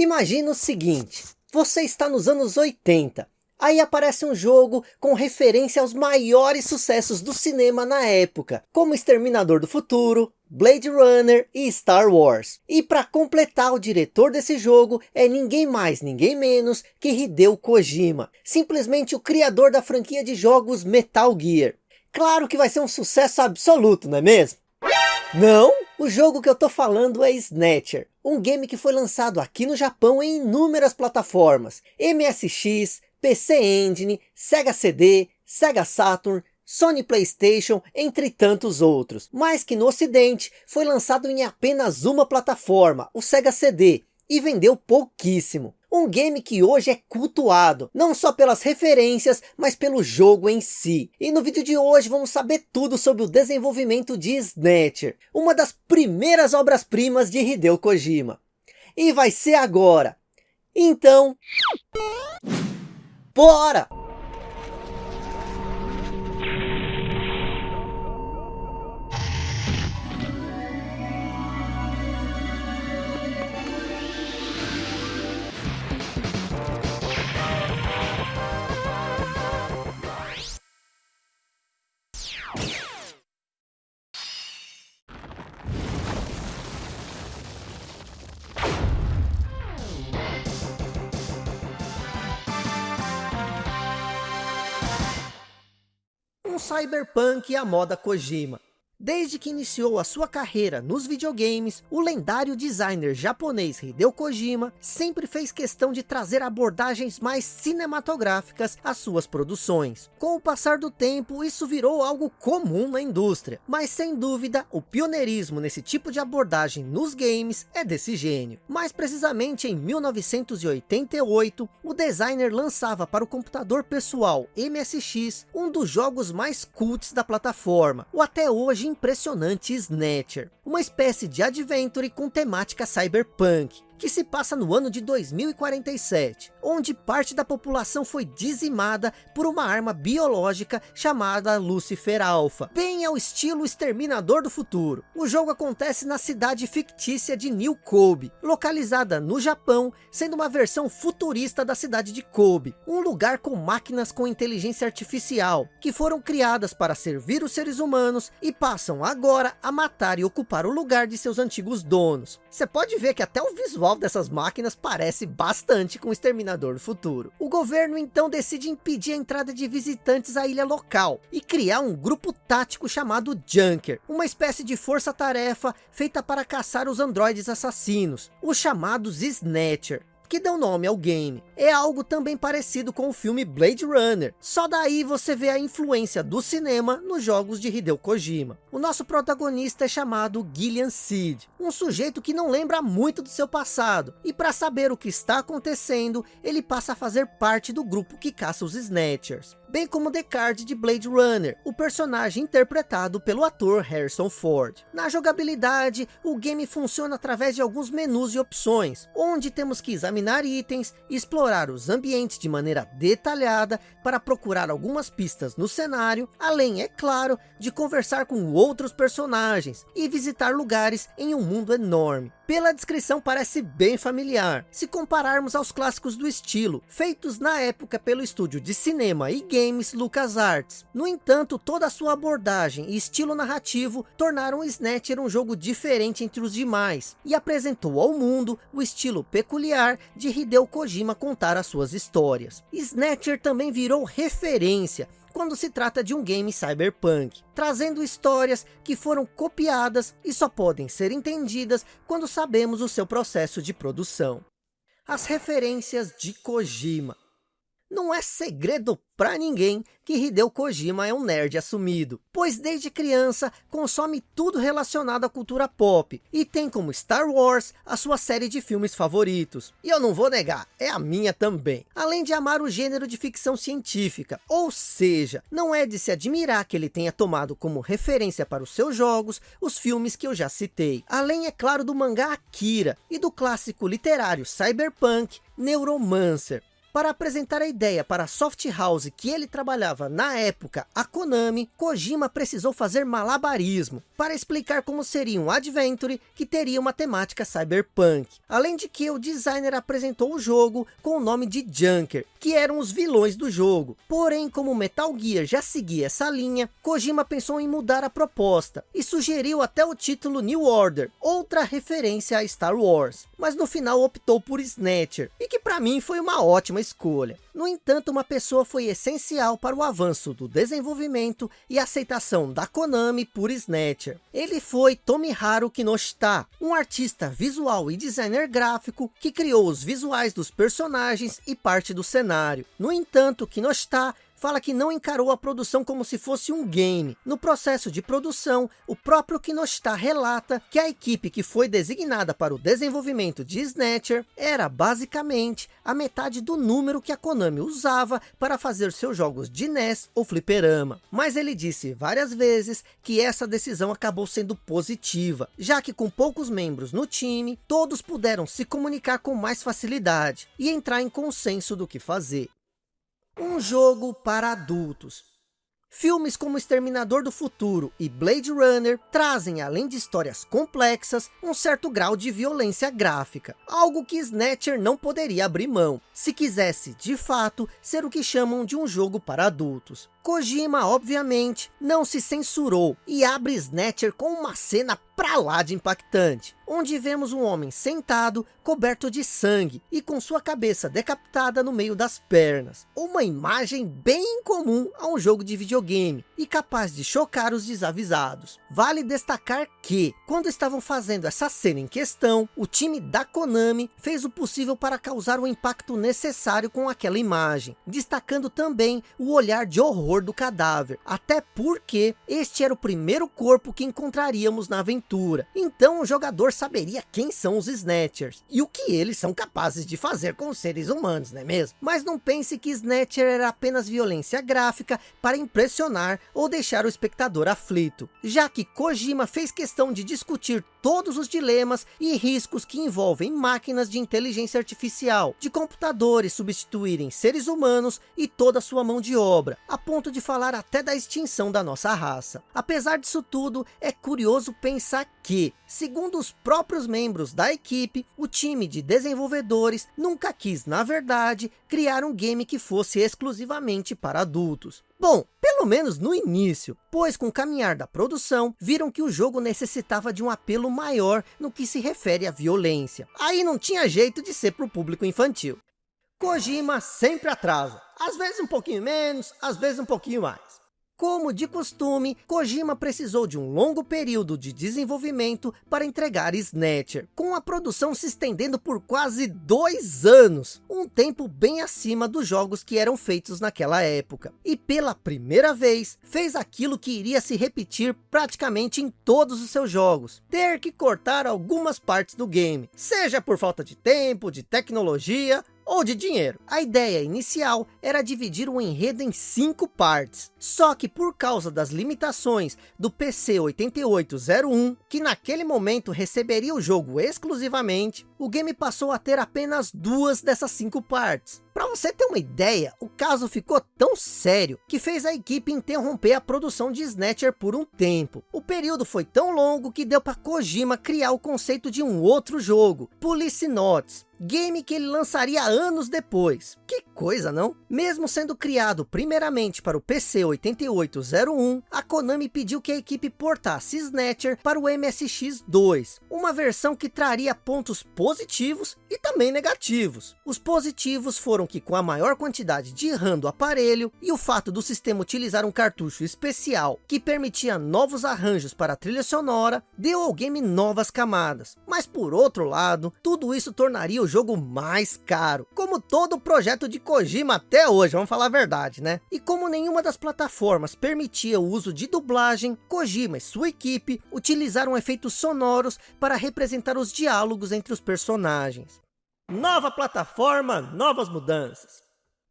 Imagina o seguinte, você está nos anos 80, aí aparece um jogo com referência aos maiores sucessos do cinema na época, como Exterminador do Futuro, Blade Runner e Star Wars. E para completar o diretor desse jogo é ninguém mais, ninguém menos que Hideo Kojima, simplesmente o criador da franquia de jogos Metal Gear. Claro que vai ser um sucesso absoluto, não é mesmo? Não, o jogo que eu tô falando é Snatcher, um game que foi lançado aqui no Japão em inúmeras plataformas, MSX, PC Engine, Sega CD, Sega Saturn, Sony Playstation, entre tantos outros, mas que no ocidente foi lançado em apenas uma plataforma, o Sega CD, e vendeu pouquíssimo. Um game que hoje é cultuado, não só pelas referências, mas pelo jogo em si. E no vídeo de hoje vamos saber tudo sobre o desenvolvimento de Snatcher, uma das primeiras obras-primas de Hideo Kojima. E vai ser agora. Então... Bora! Cyberpunk à moda Kojima. Desde que iniciou a sua carreira nos videogames, o lendário designer japonês Hideo Kojima sempre fez questão de trazer abordagens mais cinematográficas às suas produções. Com o passar do tempo, isso virou algo comum na indústria, mas sem dúvida, o pioneirismo nesse tipo de abordagem nos games é desse gênio. Mais precisamente em 1988, o designer lançava para o computador pessoal MSX um dos jogos mais cults da plataforma, o até hoje impressionante Snatcher, uma espécie de adventure com temática cyberpunk, que se passa no ano de 2047, onde parte da população foi dizimada por uma arma biológica chamada Lucifer Alpha, bem ao estilo Exterminador do Futuro. O jogo acontece na cidade fictícia de New Kobe, localizada no Japão, sendo uma versão futurista da cidade de Kobe, um lugar com máquinas com inteligência artificial, que foram criadas para servir os seres humanos e passam agora a matar e ocupar o lugar de seus antigos donos. Você pode ver que até o visual visual dessas máquinas parece bastante com o Exterminador do Futuro. O governo então decide impedir a entrada de visitantes à ilha local e criar um grupo tático chamado Junker, uma espécie de força-tarefa feita para caçar os androides assassinos, os chamados Snatcher que deu nome ao game. É algo também parecido com o filme Blade Runner, só daí você vê a influência do cinema nos jogos de Hideo Kojima. O nosso protagonista é chamado Gillian Seed, um sujeito que não lembra muito do seu passado, e para saber o que está acontecendo, ele passa a fazer parte do grupo que caça os Snatchers bem como Descartes de Blade Runner, o personagem interpretado pelo ator Harrison Ford. Na jogabilidade, o game funciona através de alguns menus e opções, onde temos que examinar itens, explorar os ambientes de maneira detalhada para procurar algumas pistas no cenário, além, é claro, de conversar com outros personagens e visitar lugares em um mundo enorme. Pela descrição parece bem familiar, se compararmos aos clássicos do estilo, feitos na época pelo estúdio de cinema e games LucasArts. No entanto, toda a sua abordagem e estilo narrativo tornaram Snatcher um jogo diferente entre os demais, e apresentou ao mundo o estilo peculiar de Hideo Kojima contar as suas histórias. Snatcher também virou referência quando se trata de um game cyberpunk, trazendo histórias que foram copiadas e só podem ser entendidas quando sabemos o seu processo de produção. As referências de Kojima. Não é segredo para ninguém que Hideo Kojima é um nerd assumido, pois desde criança consome tudo relacionado à cultura pop e tem como Star Wars a sua série de filmes favoritos. E eu não vou negar, é a minha também. Além de amar o gênero de ficção científica, ou seja, não é de se admirar que ele tenha tomado como referência para os seus jogos os filmes que eu já citei. Além, é claro, do mangá Akira e do clássico literário cyberpunk Neuromancer. Para apresentar a ideia para a soft house que ele trabalhava na época, a Konami, Kojima precisou fazer malabarismo para explicar como seria um adventure que teria uma temática cyberpunk. Além de que o designer apresentou o jogo com o nome de Junker, que eram os vilões do jogo. Porém, como Metal Gear já seguia essa linha, Kojima pensou em mudar a proposta e sugeriu até o título New Order, outra referência a Star Wars. Mas no final optou por Snatcher, e que para mim foi uma ótima escolha. No entanto, uma pessoa foi essencial para o avanço do desenvolvimento e aceitação da Konami por Snatcher. Ele foi Tomiharu Kinoshita, um artista visual e designer gráfico que criou os visuais dos personagens e parte do cenário. No entanto, Kinoshita fala que não encarou a produção como se fosse um game. No processo de produção, o próprio Kinoshita relata que a equipe que foi designada para o desenvolvimento de Snatcher era basicamente a metade do número que a Konami usava para fazer seus jogos de NES ou fliperama. Mas ele disse várias vezes que essa decisão acabou sendo positiva, já que com poucos membros no time, todos puderam se comunicar com mais facilidade e entrar em consenso do que fazer. Um jogo para adultos. Filmes como Exterminador do Futuro e Blade Runner trazem, além de histórias complexas, um certo grau de violência gráfica, algo que Snatcher não poderia abrir mão, se quisesse, de fato, ser o que chamam de um jogo para adultos. Kojima, obviamente, não se censurou e abre Snatcher com uma cena pra lá de impactante, onde vemos um homem sentado, coberto de sangue e com sua cabeça decapitada no meio das pernas. Uma imagem bem comum a um jogo de videogame e capaz de chocar os desavisados. Vale destacar que, quando estavam fazendo essa cena em questão, o time da Konami fez o possível para causar o impacto necessário com aquela imagem, destacando também o olhar de horror do cadáver, até porque este era o primeiro corpo que encontraríamos na aventura aventura. Então o jogador saberia quem são os Snatchers e o que eles são capazes de fazer com os seres humanos, não é mesmo? Mas não pense que Snatcher era apenas violência gráfica para impressionar ou deixar o espectador aflito, já que Kojima fez questão de discutir todos os dilemas e riscos que envolvem máquinas de inteligência artificial, de computadores substituírem seres humanos e toda sua mão de obra, a ponto de falar até da extinção da nossa raça. Apesar disso tudo, é curioso pensar que, segundo os próprios membros da equipe, o time de desenvolvedores nunca quis, na verdade, criar um game que fosse exclusivamente para adultos. Bom, pelo menos no início, pois com o caminhar da produção, viram que o jogo necessitava de um apelo maior no que se refere à violência. Aí não tinha jeito de ser para o público infantil. Kojima sempre atrasa, às vezes um pouquinho menos, às vezes um pouquinho mais. Como de costume, Kojima precisou de um longo período de desenvolvimento para entregar Snatcher, com a produção se estendendo por quase dois anos, um tempo bem acima dos jogos que eram feitos naquela época. E pela primeira vez, fez aquilo que iria se repetir praticamente em todos os seus jogos, ter que cortar algumas partes do game, seja por falta de tempo, de tecnologia ou de dinheiro. A ideia inicial era dividir o enredo em cinco partes, só que por causa das limitações do PC 8801, que naquele momento receberia o jogo exclusivamente, o game passou a ter apenas duas dessas cinco partes. Para você ter uma ideia, o caso ficou tão sério que fez a equipe interromper a produção de Snatcher por um tempo. O período foi tão longo que deu para Kojima criar o conceito de um outro jogo, Police Notes, game que ele lançaria anos depois. Que coisa, não? Mesmo sendo criado primeiramente para o PC 8801, a Konami pediu que a equipe portasse Snatcher para o MSX2, uma versão que traria pontos positivos e também negativos. Os positivos foram que com a maior quantidade de RAM do aparelho e o fato do sistema utilizar um cartucho especial que permitia novos arranjos para a trilha sonora, deu ao game novas camadas. Mas por outro lado, tudo isso tornaria o jogo mais caro, como todo projeto de Kojima até hoje, vamos falar a verdade, né? E como nenhuma das plataformas permitia o uso de dublagem, Kojima e sua equipe utilizaram efeitos sonoros para representar os diálogos entre os personagens. Nova plataforma, novas mudanças.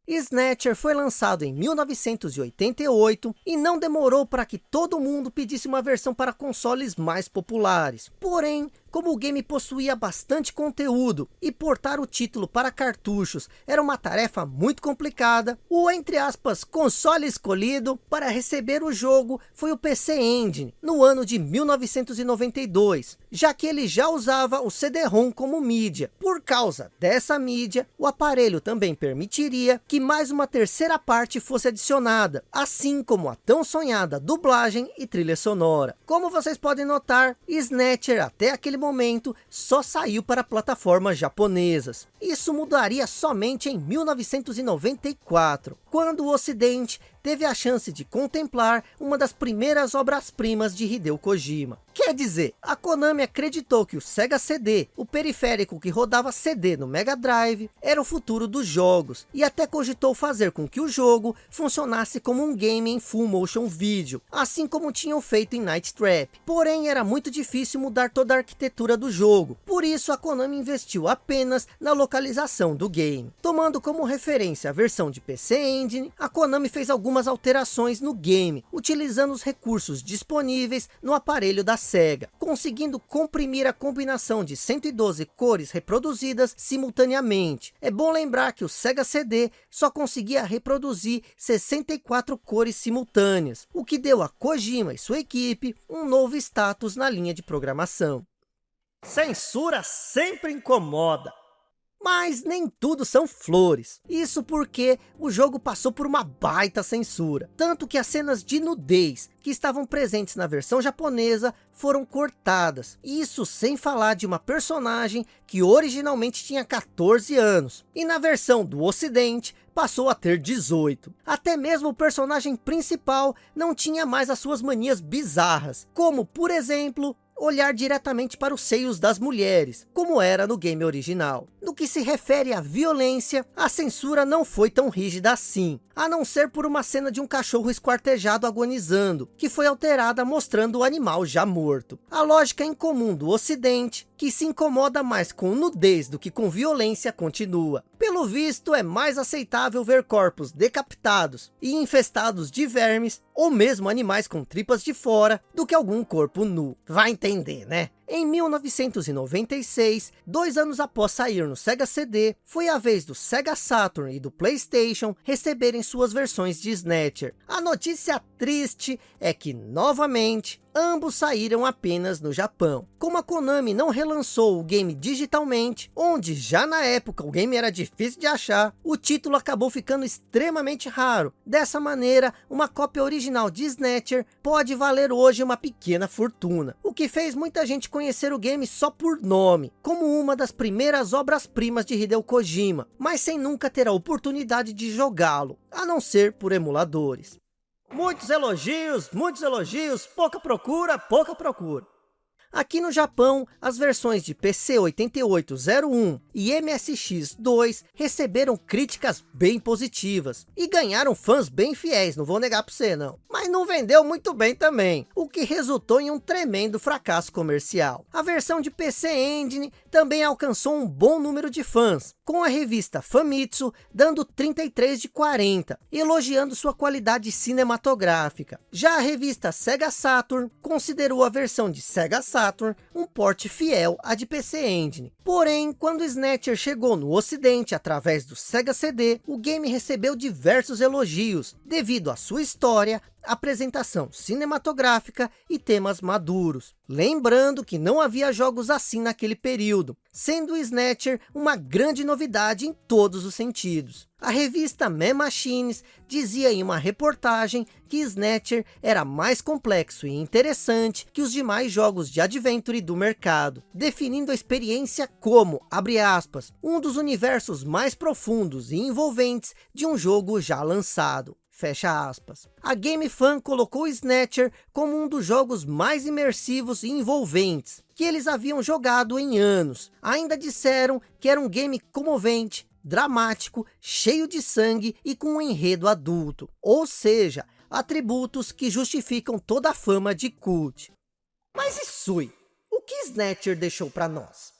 Snatcher foi lançado em 1988 e não demorou para que todo mundo pedisse uma versão para consoles mais populares. Porém, como o game possuía bastante conteúdo e portar o título para cartuchos era uma tarefa muito complicada, o entre aspas console escolhido para receber o jogo foi o PC Engine no ano de 1992, já que ele já usava o CD-ROM como mídia. Por causa dessa mídia, o aparelho também permitiria que mais uma terceira parte fosse adicionada, assim como a tão sonhada dublagem e trilha sonora. Como vocês podem notar, Snatcher até aquele momento só saiu para plataformas japonesas. Isso mudaria somente em 1994, quando o ocidente teve a chance de contemplar uma das primeiras obras-primas de Hideo Kojima. Quer dizer, a Konami acreditou que o Sega CD, o periférico que rodava CD no Mega Drive, era o futuro dos jogos, e até cogitou fazer com que o jogo funcionasse como um game em full motion video, assim como tinham feito em Night Trap. Porém, era muito difícil mudar toda a arquitetura do jogo, por isso a Konami investiu apenas na localização do game. Tomando como referência a versão de PC Engine, a Konami fez algumas algumas alterações no game, utilizando os recursos disponíveis no aparelho da SEGA, conseguindo comprimir a combinação de 112 cores reproduzidas simultaneamente. É bom lembrar que o Sega CD só conseguia reproduzir 64 cores simultâneas, o que deu a Kojima e sua equipe um novo status na linha de programação. Censura sempre incomoda. Mas nem tudo são flores. Isso porque o jogo passou por uma baita censura. Tanto que as cenas de nudez que estavam presentes na versão japonesa foram cortadas. Isso sem falar de uma personagem que originalmente tinha 14 anos. E na versão do ocidente passou a ter 18. Até mesmo o personagem principal não tinha mais as suas manias bizarras. Como por exemplo olhar diretamente para os seios das mulheres, como era no game original. No que se refere à violência, a censura não foi tão rígida assim, a não ser por uma cena de um cachorro esquartejado agonizando, que foi alterada mostrando o animal já morto. A lógica incomum do ocidente, que se incomoda mais com nudez do que com violência, continua. Pelo visto, é mais aceitável ver corpos decapitados e infestados de vermes, ou mesmo animais com tripas de fora, do que algum corpo nu. Vai entender, né? Em 1996, dois anos após sair no Sega CD, foi a vez do Sega Saturn e do Playstation receberem suas versões de Snatcher. A notícia triste é que, novamente, ambos saíram apenas no Japão. Como a Konami não relançou o game digitalmente, onde já na época o game era difícil de achar, o título acabou ficando extremamente raro. Dessa maneira, uma cópia original de Snatcher pode valer hoje uma pequena fortuna, o que fez muita gente conhecer o game só por nome, como uma das primeiras obras-primas de Hideo Kojima, mas sem nunca ter a oportunidade de jogá-lo, a não ser por emuladores. Muitos elogios, muitos elogios, pouca procura, pouca procura. Aqui no Japão, as versões de PC 8801 e MSX2 receberam críticas bem positivas e ganharam fãs bem fiéis, não vou negar para você não. Mas não vendeu muito bem também, o que resultou em um tremendo fracasso comercial. A versão de PC Engine também alcançou um bom número de fãs, com a revista Famitsu dando 33 de 40, elogiando sua qualidade cinematográfica. Já a revista Sega Saturn considerou a versão de Sega Saturn um porte fiel à de PC Engine. Porém, quando Snatcher chegou no ocidente através do Sega CD, o game recebeu diversos elogios, devido à sua história, apresentação cinematográfica e temas maduros. Lembrando que não havia jogos assim naquele período, sendo o Snatcher uma grande novidade em todos os sentidos. A revista Man Machines dizia em uma reportagem que Snatcher era mais complexo e interessante que os demais jogos de Adventure do mercado, definindo a experiência como, abre aspas, um dos universos mais profundos e envolventes de um jogo já lançado. Fecha aspas. A Game Fan colocou Snatcher como um dos jogos mais imersivos e envolventes que eles haviam jogado em anos. Ainda disseram que era um game comovente, dramático, cheio de sangue e com um enredo adulto. Ou seja, atributos que justificam toda a fama de cult. Mas e Sui? O que Snatcher deixou para nós?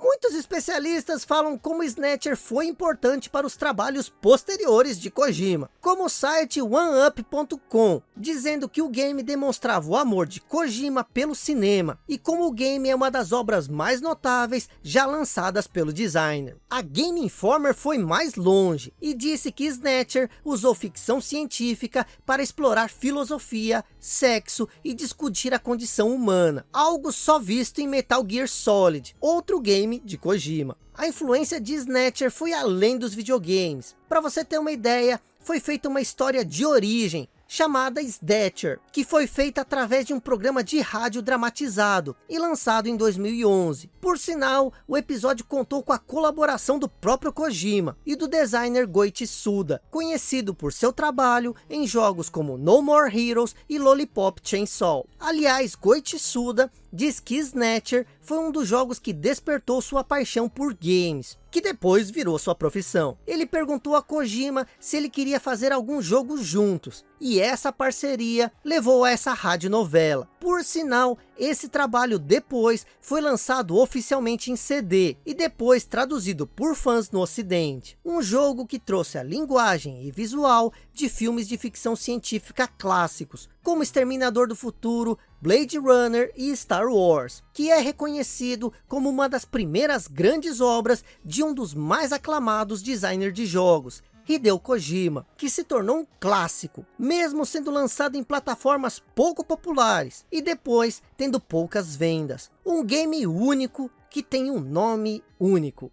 Muitos especialistas falam como Snatcher foi importante para os trabalhos posteriores de Kojima, como o site OneUp.com, dizendo que o game demonstrava o amor de Kojima pelo cinema, e como o game é uma das obras mais notáveis já lançadas pelo designer. A Game Informer foi mais longe, e disse que Snatcher usou ficção científica para explorar filosofia, sexo e discutir a condição humana, algo só visto em Metal Gear Solid, outro game de Kojima. A influência de Snatcher foi além dos videogames. Para você ter uma ideia, foi feita uma história de origem, chamada Snatcher, que foi feita através de um programa de rádio dramatizado e lançado em 2011. Por sinal, o episódio contou com a colaboração do próprio Kojima e do designer Goichi Suda, conhecido por seu trabalho em jogos como No More Heroes e Lollipop Chainsaw. Aliás, Goichi Suda diz que Snatcher foi um dos jogos que despertou sua paixão por games, que depois virou sua profissão. Ele perguntou a Kojima se ele queria fazer algum jogo juntos, e essa parceria levou a essa radionovela. Por sinal, esse trabalho depois foi lançado oficialmente em CD e depois traduzido por fãs no ocidente. Um jogo que trouxe a linguagem e visual de filmes de ficção científica clássicos, como Exterminador do Futuro, Blade Runner e Star Wars, que é reconhecido como uma das primeiras grandes obras de um dos mais aclamados designers de jogos, Hideo Kojima, que se tornou um clássico, mesmo sendo lançado em plataformas pouco populares, e depois tendo poucas vendas. Um game único, que tem um nome único,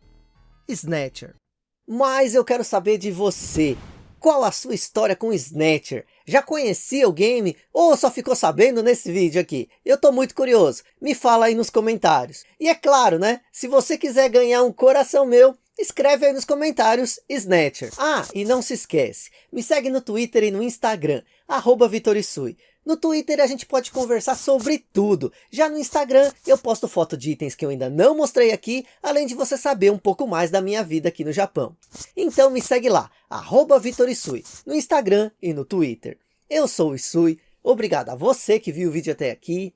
Snatcher. Mas eu quero saber de você, qual a sua história com Snatcher? Já conhecia o game ou só ficou sabendo nesse vídeo aqui? Eu tô muito curioso, me fala aí nos comentários. E é claro, né? Se você quiser ganhar um coração meu, escreve aí nos comentários Snatcher. Ah, e não se esquece, me segue no Twitter e no Instagram, arroba Vitorisui. No Twitter a gente pode conversar sobre tudo. Já no Instagram eu posto foto de itens que eu ainda não mostrei aqui, além de você saber um pouco mais da minha vida aqui no Japão. Então me segue lá, arroba Vitorisui, no Instagram e no Twitter. Eu sou o Isui, obrigado a você que viu o vídeo até aqui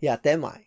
e até mais.